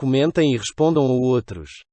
comentem e respondam a outros.